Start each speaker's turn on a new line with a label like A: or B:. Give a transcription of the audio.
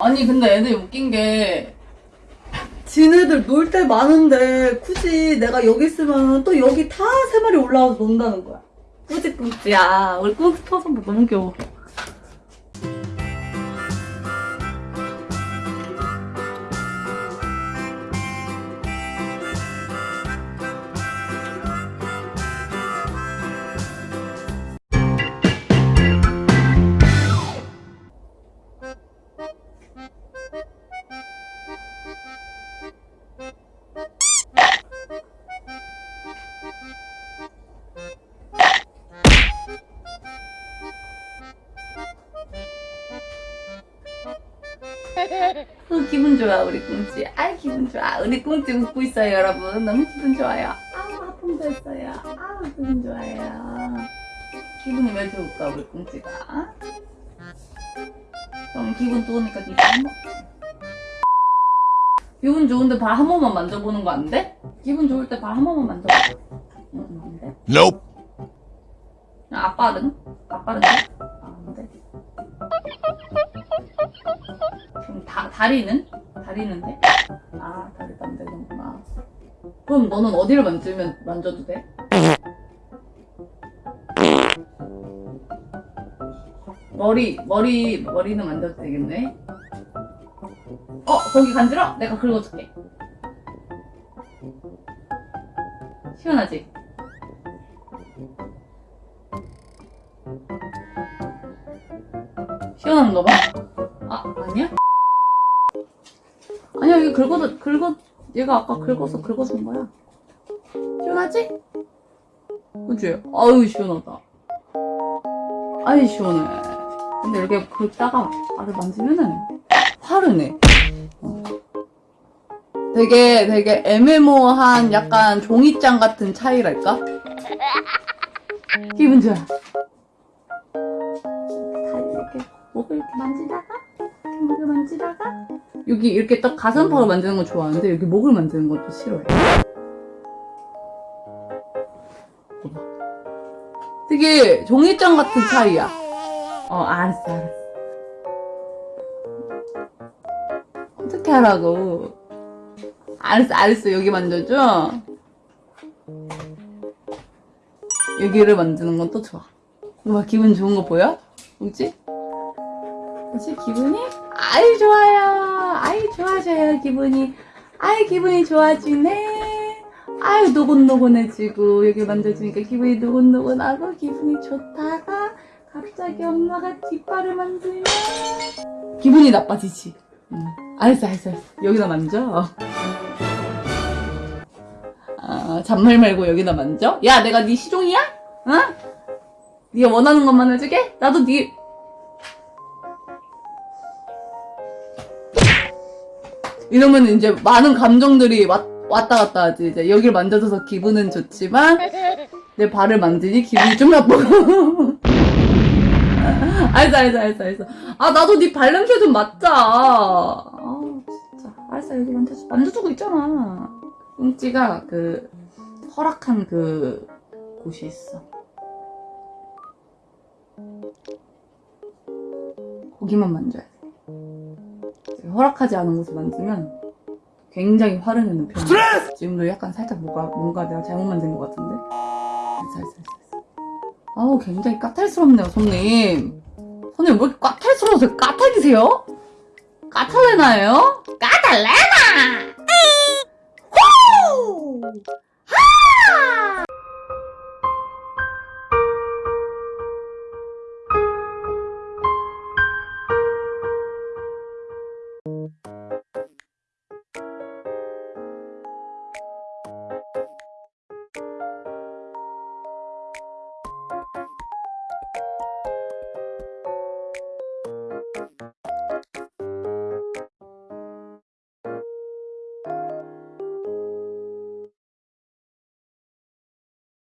A: 아니 근데 애들이 웃긴 게
B: 지네들 놀 때 많은데 굳이 내가 여기 있으면 또 여기 다 세 마리 올라와서 논다는 거야.
A: 꾸지꾸지야 우리 꾸지 터서 뭐 너무 귀여워 어, 기분 좋아 우리 꿍찌 아이 기분 좋아 우리 꿍찌 웃고 있어요 여러분 너무 기분 좋아요 아우 하품도 했어요 아우 기분 좋아요 기분이 왜 좋을까 우리 꿍찌가 그럼 기분 좋으니까 니가 한번 기분 좋은데 발 한 번만 만져보는 거 안 돼? 기분 좋을 때 발 한 번만 만져보고 응, 안 돼?
C: Nope.
A: 아빠는? 아빠는? 그럼 다, 다리는? 다리는 돼? 아, 다리도 안 되는구나. 그럼 너는 어디를 만지면, 만져도 돼? 머리, 머리, 머리는 만져도 되겠네? 어, 거기 간지러? 내가 긁어줄게. 시원하지? 시원한가 봐. 아, 아니야? 아니야, 여기 긁어서, 긁어, 얘가 아까 긁어서 긁어서 온 거야. 시원하지? 그치? 아유, 시원하다. 아이, 시원해. 근데 이렇게 긁다가 알을 만지면은 화르네. 어. 되게, 되게 애매모호한 약간 종이장 같은 차이랄까? 기분 좋아. 다리 이렇게 목을 이렇게 만지다가 목을 만지다가 여기 이렇게 딱 가슴팍을 만지는 건 좋아하는데 여기 목을 건또 싫어해. 되게 종이장 같은 차이야. 어 알았어 알았어. 어떻게 하라고? 알았어 알았어 여기 만져줘. 여기를 만지는 건 또 좋아. 와 기분 좋은 거 보여? 뭐지? 뭐지 기분이? 아이 좋아요. 좋아져요 기분이. 아이 기분이 좋아지네. 아유 노곤노곤해지고 여기 만져주니까 기분이 노곤노곤하고 기분이 좋다가 갑자기 엄마가 뒷발을 만지면 기분이 나빠지지. 응. 알았어 알았어 알았어. 여기다 만져. 아, 잔말 말고 여기다 만져? 야, 내가 네 시종이야? 어? 네가 원하는 것만 해주게? 나도 네 이러면 이제 많은 감정들이 왔, 왔다 갔다 하지. 이제 여기를 만져줘서 기분은 좋지만 내 발을 만지니 기분이 좀 나쁘고. 알았어, 알았어, 알았어, 알았어. 아, 나도 네 발냄새 좀 맡자. 아, 진짜. 알았어, 여기 만져줘. 만져주고 있잖아. 꽁찌가 그 허락한 그 곳이 있어. 거기만 만져야 돼. 허락하지 않은 곳을 만지면 굉장히 화를 내는 편이야. 지금도 약간 살짝 뭔가, 뭔가 내가 잘못 만든 것 같은데? 알았어. 아우, 굉장히 까탈스럽네요, 손님. 손님, 왜 이렇게 까탈스러워서 까탈이세요? 까탈레나예요? 까탈레나! 후!